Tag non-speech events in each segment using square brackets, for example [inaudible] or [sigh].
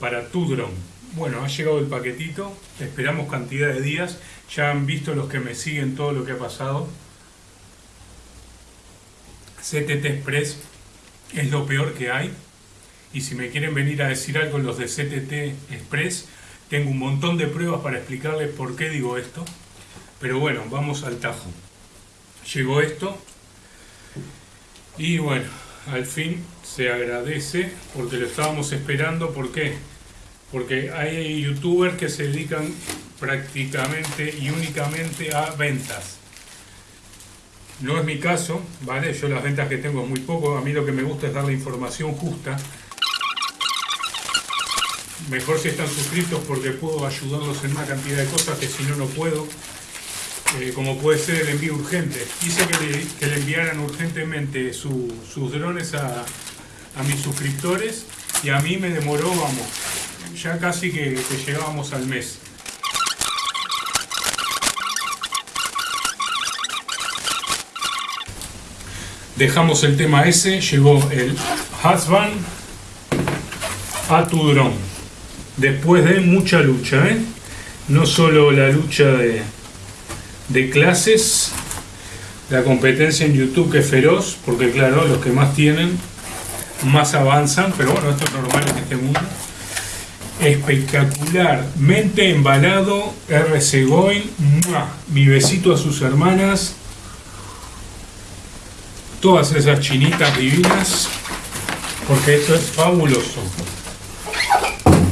Para tu dron. Bueno, ha llegado el paquetito, esperamos cantidad de días, ya han visto los que me siguen todo lo que ha pasado. CTT Express es lo peor que hay y si me quieren venir a decir algo los de CTT Express, tengo un montón de pruebas para explicarles por qué digo esto. Pero bueno, vamos al tajo. Llegó esto y bueno, al fin se agradece porque lo estábamos esperando. ¿Por qué? Porque hay youtubers que se dedican prácticamente y únicamente a ventas. No es mi caso, ¿vale? Yo las ventas que tengo es muy poco. A mí lo que me gusta es dar la información justa. Mejor si están suscritos porque puedo ayudarlos en una cantidad de cosas que si no, no puedo. Eh, como puede ser el envío urgente. Hice que le, enviaran urgentemente sus drones a, mis suscriptores y a mí me demoró, vamos, ya casi que, llegábamos al mes. Dejamos el tema ese, llegó el Husband a tu drone. Después de mucha lucha, ¿eh? No solo la lucha de, de clases, la competencia en YouTube que es feroz, porque claro, los que más tienen, más avanzan, pero bueno, esto es normal en este mundo. Espectacularmente embalado, RC Goin, mi besito a sus hermanas, todas esas chinitas divinas, porque esto es fabuloso.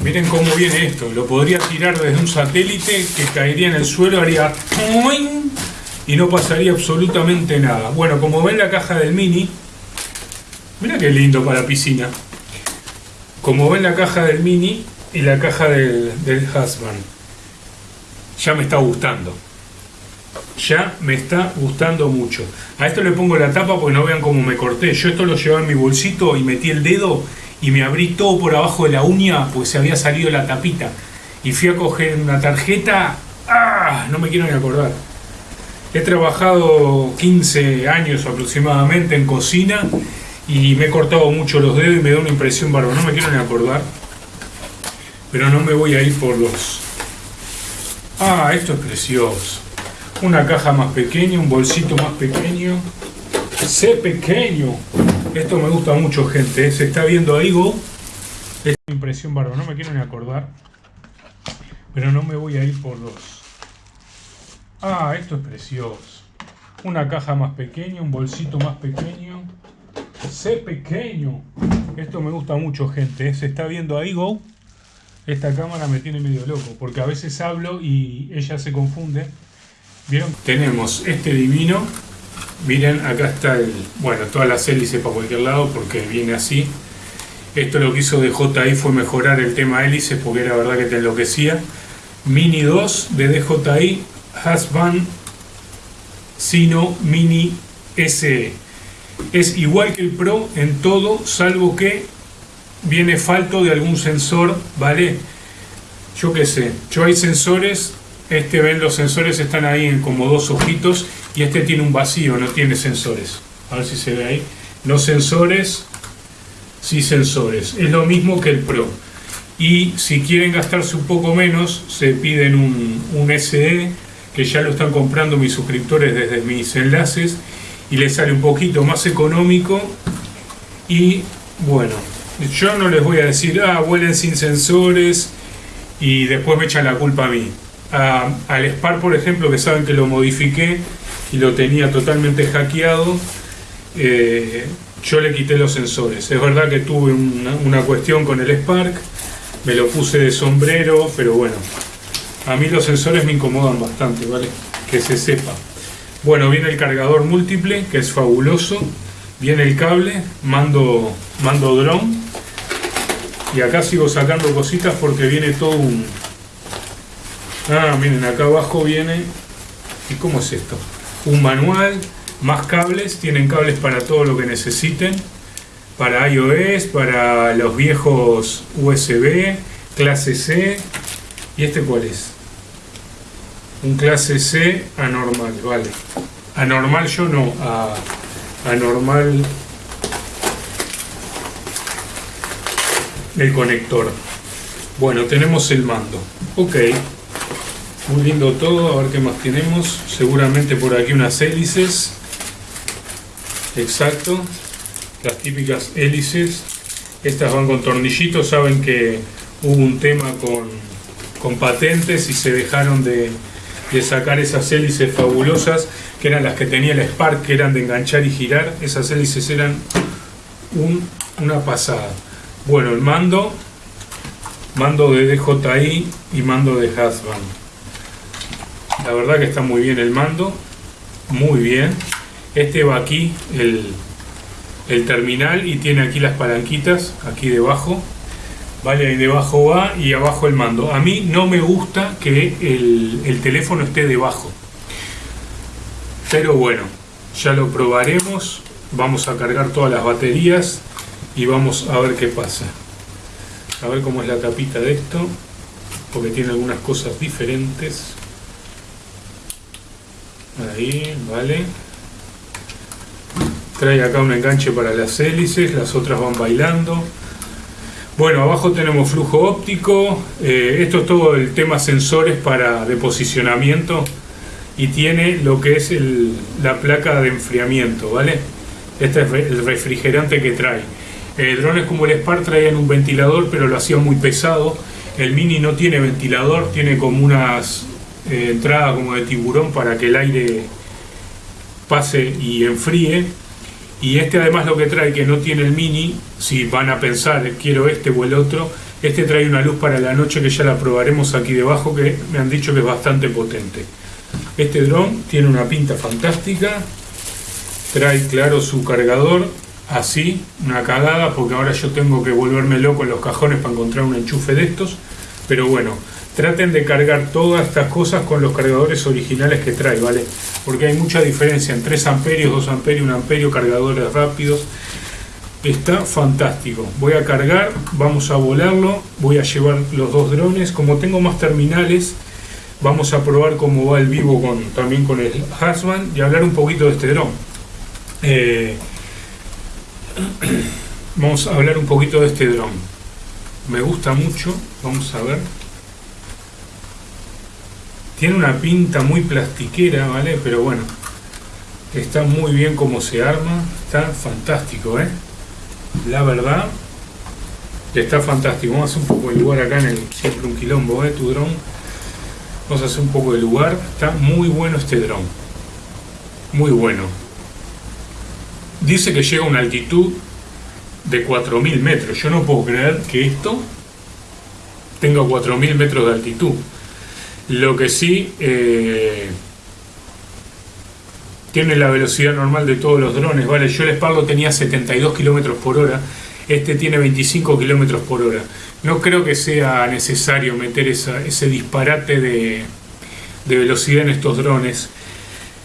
Miren cómo viene esto. Lo podría tirar desde un satélite que caería en el suelo, haría y no pasaría absolutamente nada. Bueno, como ven la caja del Mini, mira qué lindo para piscina. Como ven la caja del Mini y la caja del, del Husband, ya me está gustando. Ya me está gustando mucho. A esto le pongo la tapa porque no vean cómo me corté. Yo esto lo llevaba en mi bolsito y metí el dedo y me abrí todo por abajo de la uña pues se había salido la tapita. Y fui a coger una tarjeta, ¡ah! no me quiero ni acordar. He trabajado 15 años aproximadamente en cocina y me he cortado mucho los dedos y me da una impresión bárbara. No me quiero ni acordar. Pero no me voy a ir por los... Ah, esto es precioso. Una caja más pequeña, un bolsito más pequeño. Sé pequeño. Esto me gusta mucho, gente. ¿eh? Se está viendo ahí, Go. Es una impresión bárbara. No me quiero ni acordar. Pero no me voy a ir por dos. Ah, esto es precioso. Una caja más pequeña, un bolsito más pequeño. Sé pequeño. Esto me gusta mucho, gente. ¿eh? Se está viendo ahí, Go. Esta cámara me tiene medio loco. Porque a veces hablo y ella se confunde. ¿Vieron? Tenemos este divino Miren, acá está el, bueno, todas las hélices para cualquier lado porque viene así. Esto lo que hizo DJI fue mejorar el tema hélices porque era verdad que te enloquecía. Mini 2 de DJI Husband Sino Mini SE. Es igual que el Pro en todo, salvo que viene falto de algún sensor, ¿vale? Yo qué sé, yo hay sensores, este ven los sensores están ahí en como dos ojitos y este tiene un vacío, no tiene sensores. A ver si se ve ahí. No sensores, sí sensores. Es lo mismo que el Pro. Y si quieren gastarse un poco menos, se piden un, un SE, que ya lo están comprando mis suscriptores desde mis enlaces, y les sale un poquito más económico. Y bueno, yo no les voy a decir, ah, vuelen sin sensores, y después me echan la culpa a mí. Al SPAR, por ejemplo, que saben que lo modifiqué, y lo tenía totalmente hackeado, eh, yo le quité los sensores. Es verdad que tuve una, cuestión con el Spark, me lo puse de sombrero, pero bueno, a mí los sensores me incomodan bastante, ¿vale? Que se sepa. Bueno, viene el cargador múltiple, que es fabuloso. Viene el cable, mando, mando drone. Y acá sigo sacando cositas porque viene todo un... Ah, miren, acá abajo viene... ¿Y cómo es esto? un manual, más cables, tienen cables para todo lo que necesiten, para iOS, para los viejos USB, clase C, ¿y este cuál es? Un clase C anormal, vale. Anormal yo no, a, anormal el conector. Bueno, tenemos el mando. Ok. Muy lindo todo. A ver qué más tenemos. Seguramente por aquí unas hélices. Exacto. Las típicas hélices. Estas van con tornillitos. Saben que hubo un tema con, con patentes y se dejaron de, de sacar esas hélices fabulosas que eran las que tenía el Spark, que eran de enganchar y girar. Esas hélices eran un, una pasada. Bueno, el mando, mando de DJI y mando de Hasband. La verdad que está muy bien el mando, muy bien. Este va aquí, el, el terminal, y tiene aquí las palanquitas, aquí debajo. Vale, ahí debajo va y abajo el mando. A mí no me gusta que el, el teléfono esté debajo. Pero bueno, ya lo probaremos. Vamos a cargar todas las baterías y vamos a ver qué pasa. A ver cómo es la tapita de esto, porque tiene algunas cosas diferentes. Ahí, vale. Trae acá un enganche para las hélices, las otras van bailando. Bueno, abajo tenemos flujo óptico. Eh, esto es todo el tema sensores para de posicionamiento y tiene lo que es la placa de enfriamiento, ¿vale? Este es el refrigerante que trae. Eh, drones como el Spark traían un ventilador, pero lo hacía muy pesado. El Mini no tiene ventilador, tiene como unas eh, entradas como de tiburón para que el aire pase y enfríe. Y este además lo que trae que no tiene el Mini, si van a pensar quiero este o el otro, este trae una luz para la noche que ya la probaremos aquí debajo que me han dicho que es bastante potente. Este dron tiene una pinta fantástica, trae claro su cargador, así, una cagada, porque ahora yo tengo que volverme loco en los cajones para encontrar un enchufe de estos, pero bueno, traten de cargar todas estas cosas con los cargadores originales que trae, ¿vale? Porque hay mucha diferencia en 3 amperios, 2 amperios, 1 amperio, cargadores rápidos. Está fantástico. Voy a cargar, vamos a volarlo, voy a llevar los dos drones. Como tengo más terminales, vamos a probar cómo va el vivo con, también con el Hasman y hablar un poquito de este dron. Eh, [clears throat] vamos a hablar un poquito de este dron. Me gusta mucho, vamos a ver. Tiene una pinta muy plastiquera, ¿vale? Pero bueno, está muy bien como se arma, está fantástico, ¿eh? La verdad, está fantástico. Vamos a hacer un poco de lugar acá en el siempre un quilombo, ¿eh? Tu dron. Vamos a hacer un poco de lugar. Está muy bueno este dron. Muy bueno dice que llega a una altitud de 4.000 metros. Yo no puedo creer que esto tenga 4.000 metros de altitud. Lo que sí eh, tiene la velocidad normal de todos los drones. Vale, yo el Sparrow tenía 72 kilómetros por hora. Este tiene 25 kilómetros por hora. No creo que sea necesario meter ese disparate de, velocidad en estos drones.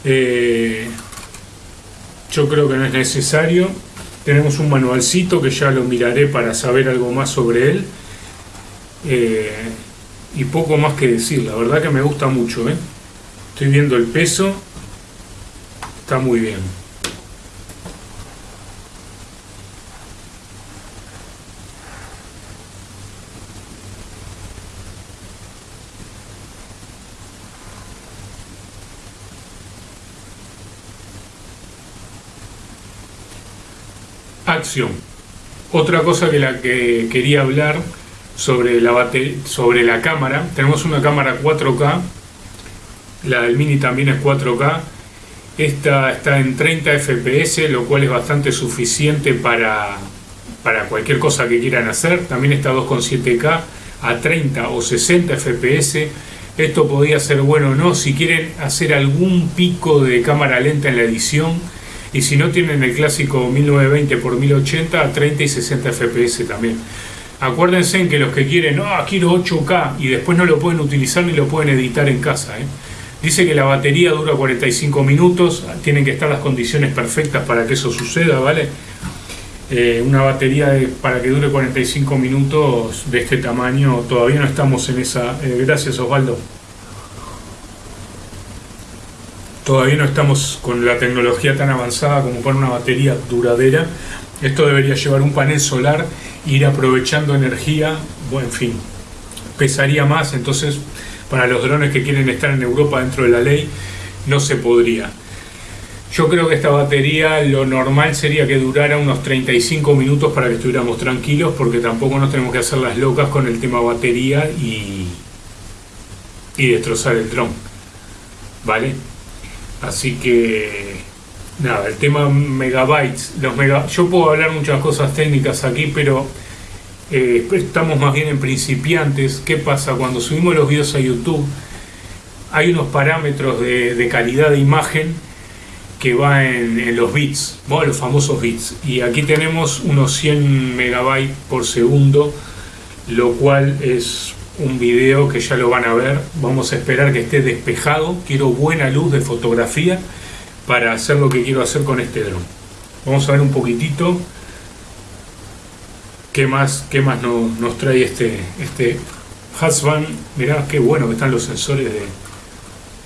Eh, yo creo que no es necesario. Tenemos un manualcito que ya lo miraré para saber algo más sobre él. Eh, y poco más que decir, la verdad que me gusta mucho. ¿eh? Estoy viendo el peso, está muy bien. Acción. Otra cosa que la que quería hablar sobre la, sobre la cámara. Tenemos una cámara 4K. La del Mini también es 4K. Esta está en 30 FPS, lo cual es bastante suficiente para, para cualquier cosa que quieran hacer. También está 2.7K a 30 o 60 FPS. Esto podría ser bueno o no si quieren hacer algún pico de cámara lenta en la edición y si no tienen el clásico 1920 x 1080 a 30 y 60 fps también. Acuérdense en que los que quieren, ah, quiero 8K y después no lo pueden utilizar ni lo pueden editar en casa. ¿eh? Dice que la batería dura 45 minutos, tienen que estar las condiciones perfectas para que eso suceda, ¿vale? Eh, una batería para que dure 45 minutos de este tamaño, todavía no estamos en esa... Eh, gracias Osvaldo. Todavía no estamos con la tecnología tan avanzada como para una batería duradera. Esto debería llevar un panel solar, ir aprovechando energía, bueno, en fin. pesaría más, entonces para los drones que quieren estar en Europa dentro de la ley no se podría. Yo creo que esta batería lo normal sería que durara unos 35 minutos para que estuviéramos tranquilos porque tampoco nos tenemos que hacer las locas con el tema batería y, y destrozar el dron. ¿Vale? Así que nada, el tema megabytes, los mega, yo puedo hablar muchas cosas técnicas aquí, pero eh, estamos más bien en principiantes. ¿Qué pasa? Cuando subimos los videos a YouTube, hay unos parámetros de, calidad de imagen que va en, los bits, los famosos bits. Y aquí tenemos unos 100 megabytes por segundo, lo cual es un video que ya lo van a ver. Vamos a esperar que esté despejado. Quiero buena luz de fotografía para hacer lo que quiero hacer con este dron. Vamos a ver un poquitito qué más, qué más nos, trae este, este. Mirá qué bueno que están los sensores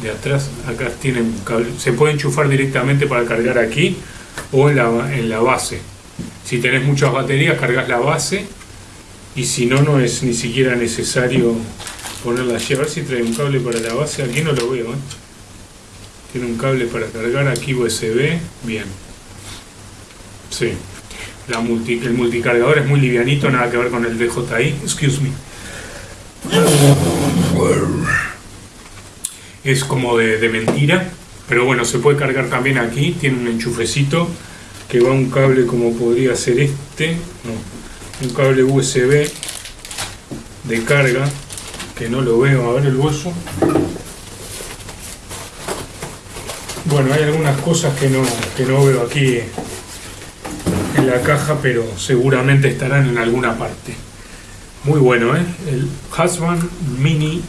de, atrás. Acá tienen cable. Se puede enchufar directamente para cargar aquí o en la, en la base. Si tenés muchas baterías, cargas la base y si no, no es ni siquiera necesario ponerla allí. A ver si trae un cable para la base. Aquí no lo veo. ¿eh? Tiene un cable para cargar aquí USB. Bien. Sí. La multi, el multicargador es muy livianito, nada que ver con el DJI. Excuse me. Es como de, mentira. Pero bueno, se puede cargar también aquí. Tiene un enchufecito que va un cable como podría ser este. un cable USB de carga que no lo veo. A ver el hueso. Bueno, hay algunas cosas que no, que no veo aquí en la caja, pero seguramente estarán en alguna parte. Muy bueno, ¿eh? El Husband Mini,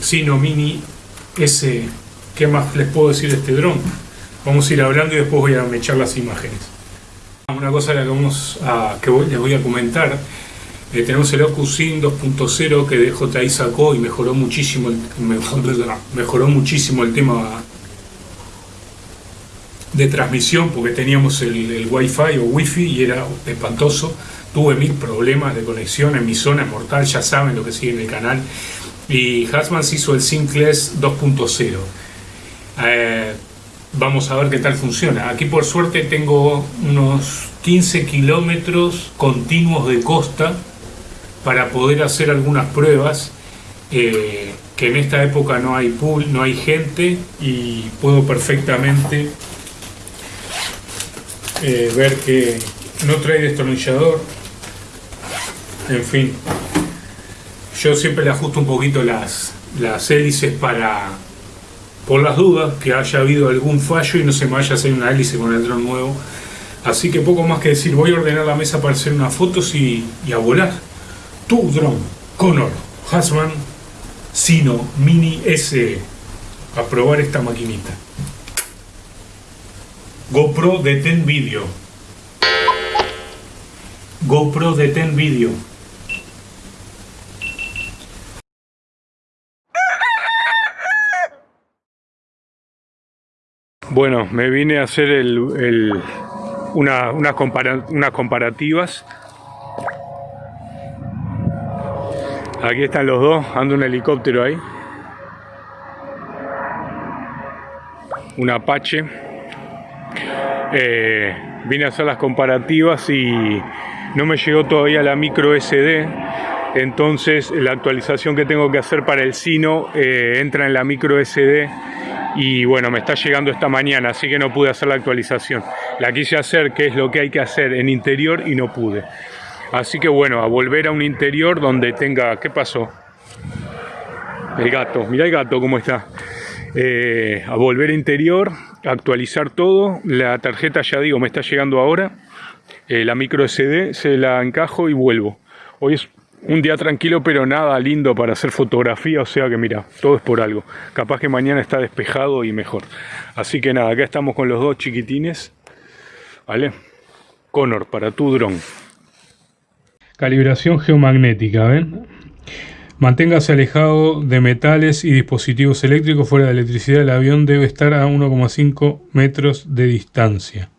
Sino Mini S. ¿Qué más les puedo decir de este dron? Vamos a ir hablando y después voy a echar las imágenes. Una cosa que, les voy a comentar. Eh, tenemos el OcuSyn 2.0 que DJI sacó y mejoró muchísimo [laughs] mejoró muchísimo el tema de transmisión porque teníamos el, el Wi-Fi o Wi-Fi y era espantoso. Tuve mil problemas de conexión en mi zona mortal, ya saben lo que sigue en el canal. Y Hasmans hizo el Syncless 2.0. Eh, vamos a ver qué tal funciona. Aquí por suerte tengo unos 15 kilómetros continuos de costa para poder hacer algunas pruebas. Eh, que en esta época no hay pool, no hay gente y puedo perfectamente eh, ver que no trae destornillador. En fin yo siempre le ajusto un poquito las, las hélices para por las dudas que haya habido algún fallo y no se me vaya a hacer una hélice con el dron nuevo. Así que poco más que decir voy a ordenar la mesa para hacer unas fotos y, y a volar. Tu dron Conor Hasman Sino Mini S a probar esta maquinita GoPro Ten Video. GoPro Ten Video. Bueno, me vine a hacer el, una, unas, comparativas. Aquí están los dos, anda un helicóptero ahí. Un Apache. Eh, vine a hacer las comparativas y no me llegó todavía la micro SD entonces la actualización que tengo que hacer para el Sino eh, entra en la micro SD y bueno, me está llegando esta mañana, así que no pude hacer la actualización. La quise hacer, que es lo que hay que hacer en interior y no pude. Así que bueno, a volver a un interior donde tenga... ¿Qué pasó? El gato, mira el gato cómo está. Eh, a volver interior, actualizar todo. La tarjeta, ya digo, me está llegando ahora. Eh, la micro SD se la encajo y vuelvo. Hoy es un día tranquilo, pero nada lindo para hacer fotografía, o sea que mira, todo es por algo. Capaz que mañana está despejado y mejor. Así que nada, acá estamos con los dos chiquitines. ¿Vale? Connor, para tu dron. Calibración geomagnética, ¿ven? Manténgase alejado de metales y dispositivos eléctricos fuera de electricidad. El avión debe estar a 1,5 metros de distancia.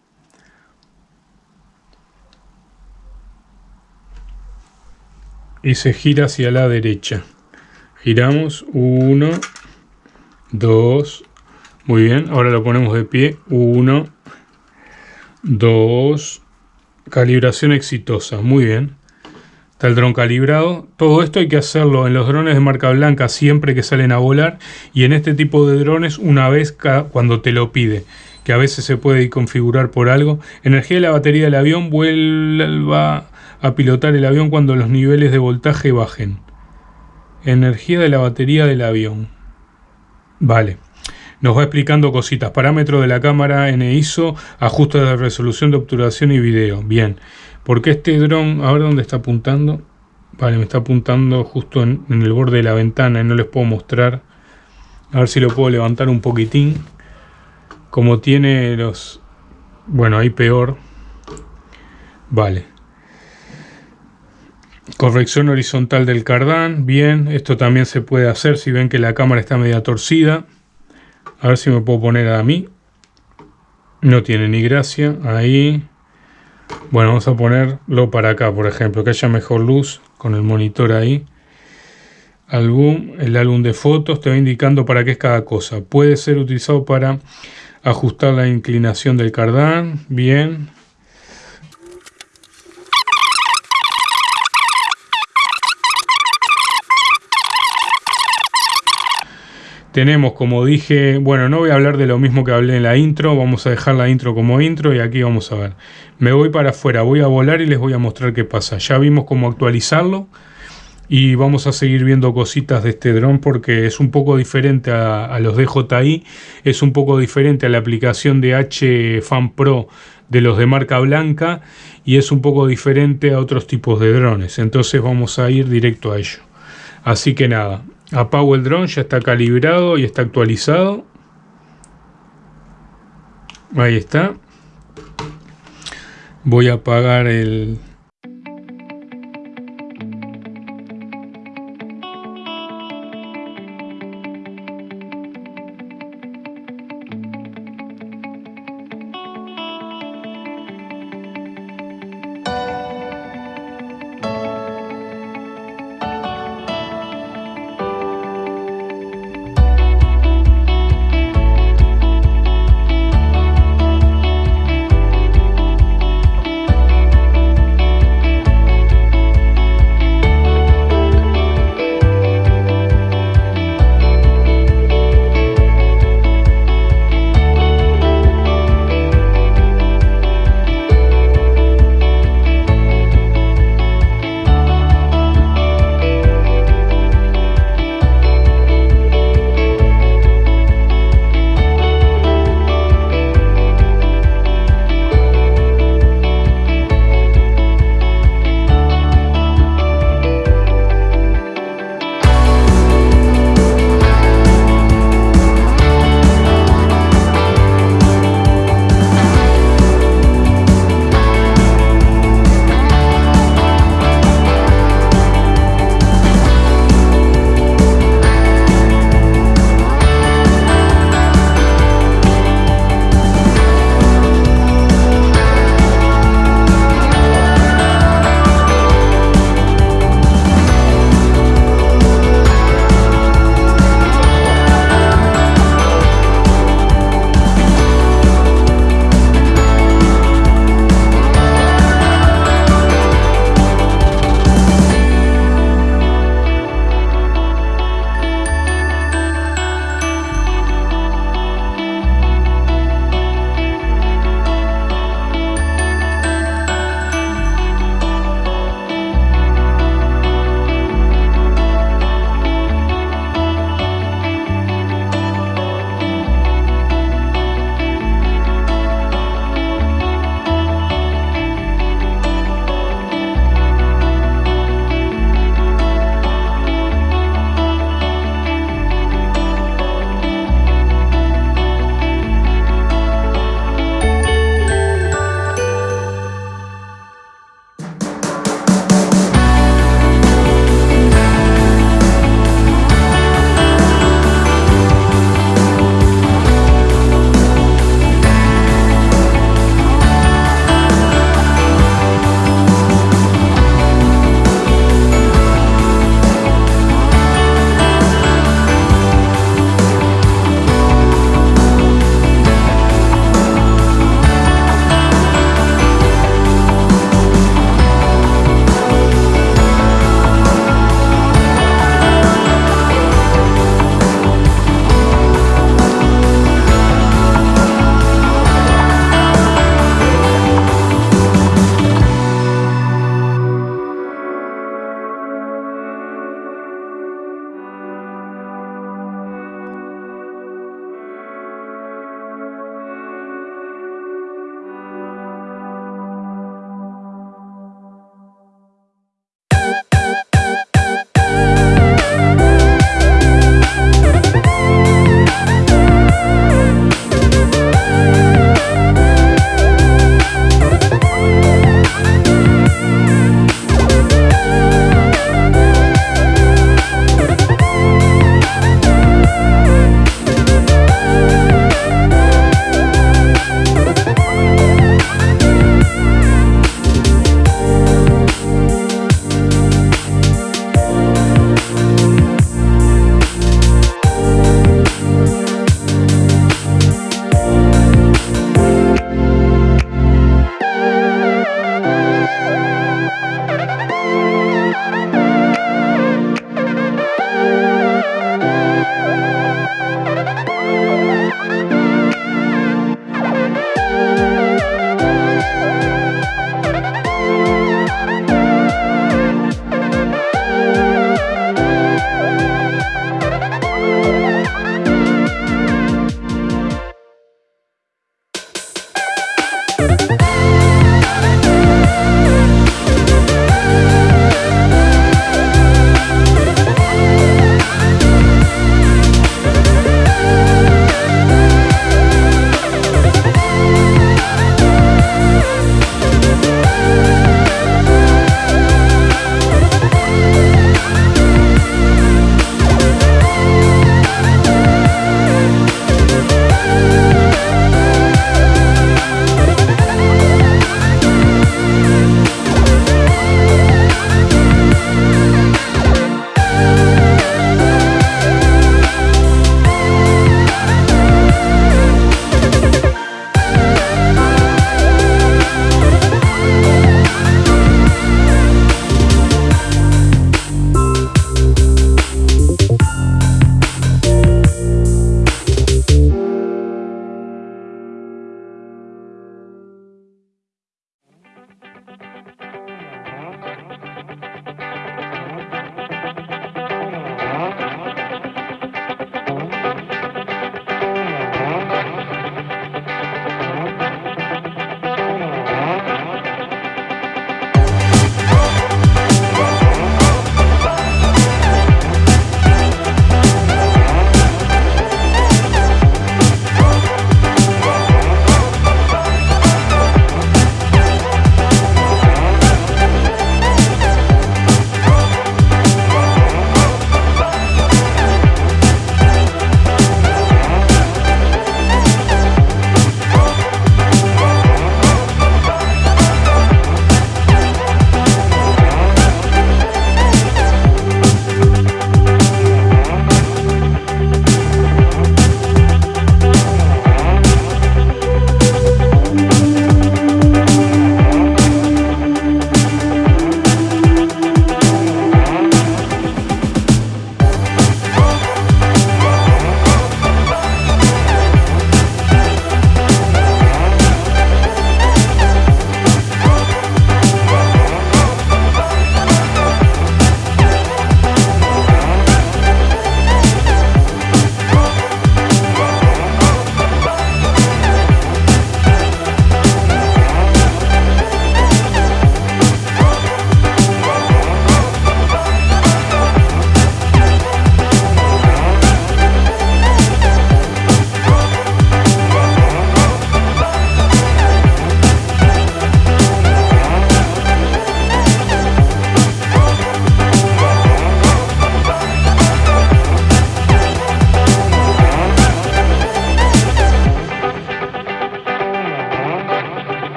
Y se gira hacia la derecha. Giramos. 1, 2. Muy bien. Ahora lo ponemos de pie. 1, 2. Calibración exitosa. Muy bien. Está el dron calibrado. Todo esto hay que hacerlo en los drones de marca blanca siempre que salen a volar y en este tipo de drones una vez cuando te lo pide, que a veces se puede configurar por algo. Energía de la batería del avión vuelva a pilotar el avión cuando los niveles de voltaje bajen. Energía de la batería del avión. Vale. Nos va explicando cositas. Parámetro de la cámara en ISO, ajuste de resolución de obturación y video. Bien. Porque este dron, ahora dónde está apuntando, vale, me está apuntando justo en, el borde de la ventana y no les puedo mostrar. A ver si lo puedo levantar un poquitín. Como tiene los... Bueno, ahí peor. Vale. Corrección horizontal del cardán. Bien, esto también se puede hacer si ven que la cámara está media torcida. A ver si me puedo poner a mí. No tiene ni gracia. Ahí. Bueno, vamos a ponerlo para acá, por ejemplo, que haya mejor luz con el monitor ahí. Álbum, el álbum de fotos te va indicando para qué es cada cosa. Puede ser utilizado para ajustar la inclinación del cardán, bien. Tenemos, como dije, bueno, no voy a hablar de lo mismo que hablé en la intro, vamos a dejar la intro como intro y aquí vamos a ver. Me voy para afuera, voy a volar y les voy a mostrar qué pasa. Ya vimos cómo actualizarlo y vamos a seguir viendo cositas de este dron porque es un poco diferente a, los DJI, es un poco diferente a la aplicación de H Fan Pro de los de marca blanca y es un poco diferente a otros tipos de drones. Entonces vamos a ir directo a ello. Así que nada, Apago el dron, ya está calibrado y está actualizado. Ahí está. Voy a apagar el,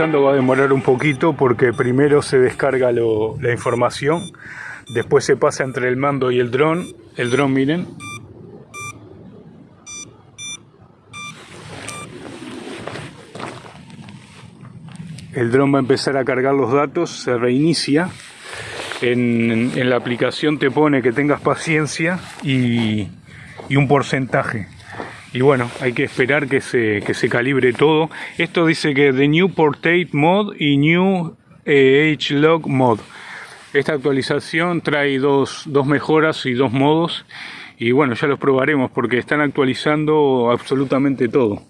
va a demorar un poquito porque primero se descarga la información, después se pasa entre el mando y el dron. El dron, miren, el dron va a empezar a cargar los datos, se reinicia. En, la aplicación te pone que tengas paciencia y, un porcentaje. Y bueno, hay que esperar que se, que se calibre todo. Esto dice que de New Portate Mod y New eh, H-Log Mod. Esta actualización trae dos, dos mejoras y dos modos. Y bueno, ya los probaremos porque están actualizando absolutamente todo.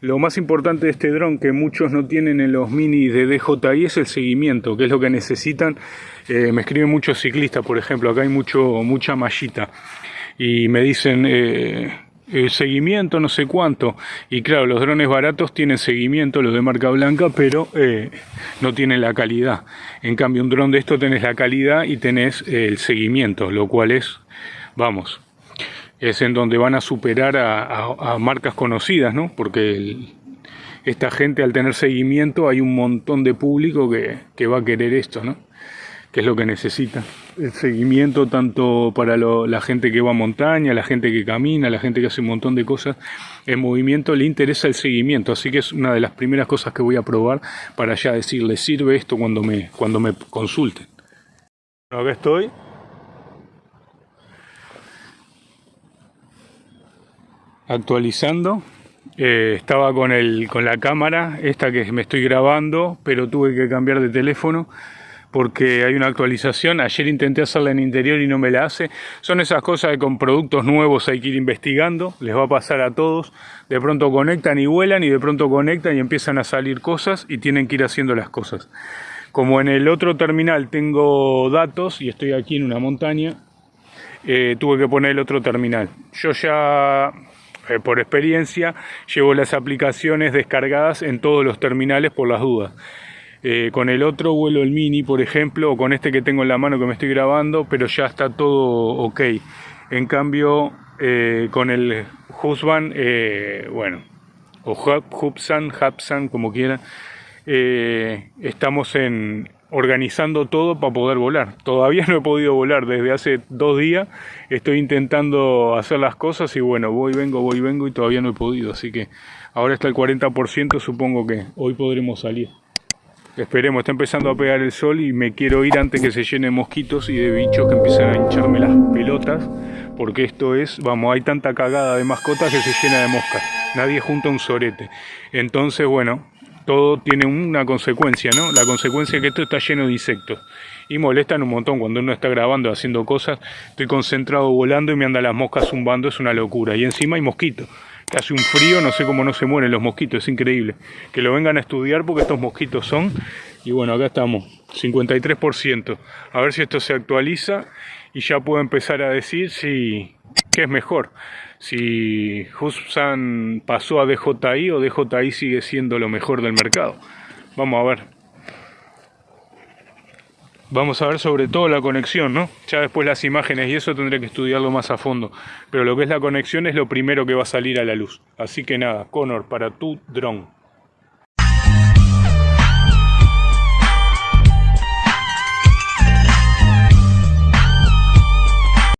Lo más importante de este dron que muchos no tienen en los mini de DJI es el seguimiento, que es lo que necesitan. Eh, me escriben muchos ciclistas, por ejemplo, acá hay mucho, mucha mallita y me dicen eh, eh, seguimiento no sé cuánto. Y claro, los drones baratos tienen seguimiento, los de marca blanca, pero no tienen la calidad. En cambio, un dron de esto tenés la calidad y tenés el seguimiento, lo cual es, vamos, es en donde van a superar a, marcas conocidas, ¿no? Porque esta gente al tener seguimiento hay un montón de público que, va a querer esto, ¿no? Que es lo que necesita. El seguimiento tanto para la gente que va a montaña, la gente que camina, la gente que hace un montón de cosas en movimiento, le interesa el seguimiento. Así que es una de las primeras cosas que voy a probar para ya decirle, sirve esto cuando me, cuando me consulten. Acá estoy, actualizando. Eh, estaba con, el, con la cámara, esta que me estoy grabando, pero tuve que cambiar de teléfono porque hay una actualización. Ayer intenté hacerla en interior y no me la hace. Son esas cosas que con productos nuevos hay que ir investigando. Les va a pasar a todos. De pronto conectan y vuelan y de pronto conectan y empiezan a salir cosas y tienen que ir haciendo las cosas. Como en el otro terminal tengo datos y estoy aquí en una montaña, eh, tuve que poner el otro terminal. Yo ya eh, por experiencia, llevo las aplicaciones descargadas en todos los terminales por las dudas. Eh, con el otro vuelo el mini, por ejemplo, o con este que tengo en la mano que me estoy grabando, pero ya está todo ok. En cambio, eh, con el Husban, bueno, o Hubsan, Hubsan, como quieran, estamos en, organizando todo para poder volar. Todavía [laughs] no he podido volar desde hace dos días. Estoy intentando hacer las cosas y bueno, voy, vengo, voy, vengo y todavía no he podido. Así que ahora está el 40%, supongo que hoy podremos salir. Esperemos, está empezando a pegar el sol y me quiero ir antes que se llene de mosquitos y de bichos que empiecen a hincharme las pelotas. Porque esto es, vamos, hay tanta cagada de mascotas que se llena de moscas. Nadie junta un sorete. Entonces, bueno, todo tiene una consecuencia, ¿no? La consecuencia es que esto está lleno de insectos y molestan un montón cuando uno está grabando, haciendo cosas, estoy concentrado volando y me andan las moscas zumbando, es una locura. Y encima hay mosquitos, hace un frío, no sé cómo no se mueren los mosquitos, es increíble. Que lo vengan a estudiar porque estos mosquitos son, y bueno, acá estamos, 53%. A ver si esto se actualiza y ya puedo empezar a decir si qué es mejor si Hubsan pasó a DJI o DJI sigue siendo lo mejor del mercado. Vamos a ver. Vamos a ver sobre todo la conexión, ¿no? Ya después las imágenes y eso tendré que estudiarlo más a fondo. Pero lo que es la conexión es lo primero que va a salir a la luz. Así que nada, Connor, para tu dron.